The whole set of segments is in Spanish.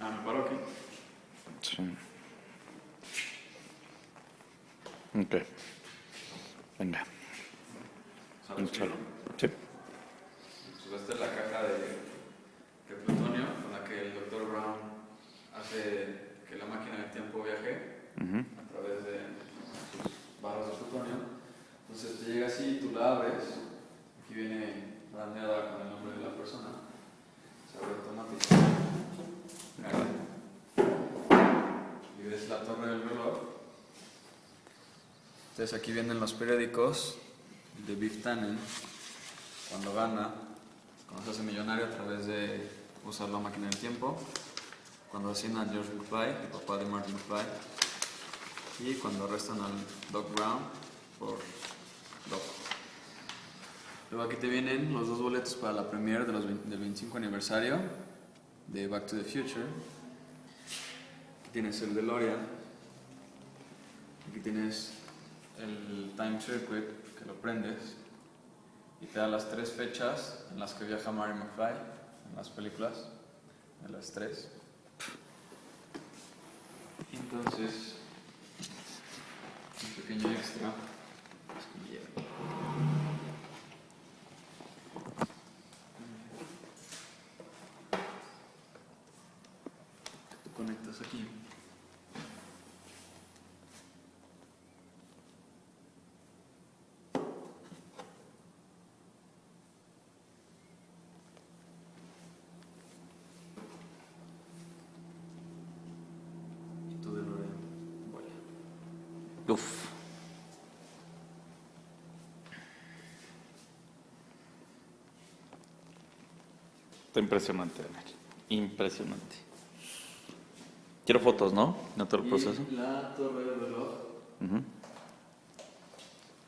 Ah, me paro aquí. Sí. Ok. Venga. ¿Sabes qué? Sí. Pues esta es la caja de, de plutonio con la que el Dr. Brown hace que la máquina del tiempo viaje a través de sus barras de plutonio. Entonces te llega así, tú la abres, aquí viene brandeada con el nombre de la persona, Y ves la torre del reloj. Entonces aquí vienen los periódicos de Biff Tannen cuando gana, cuando se hace millonario a través de usar la máquina del tiempo, cuando asesinan a George McFly, el papá de Martin McFly, y cuando arrestan al Doc Brown por Doc. Luego aquí te vienen los dos boletos para la premiere de los 20 del 25 aniversario de Back to the Future. Tienes el DeLorean. Aquí tienes el Time Circuit que lo prendes y te da las tres fechas en las que viaja Mary McFly en las películas, de las tres. Entonces, un pequeño extra. es que me lleva. Tú conectas aquí. Uf. Está impresionante, Daniel. Impresionante. Quiero fotos, ¿no? De todo el Y proceso. La torre del reloj Ujú.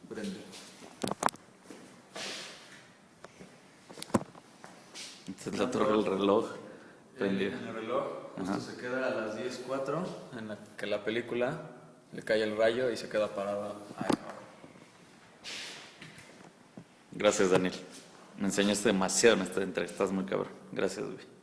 prende. Esta es la torre del reloj El, prendida. en el reloj Ajá. se queda a las 10.04 en la que la película le cae el rayo y se queda parada. Gracias, Daniel. Me enseñaste demasiado en esta entrevista. Estás muy cabrón. Gracias, güey.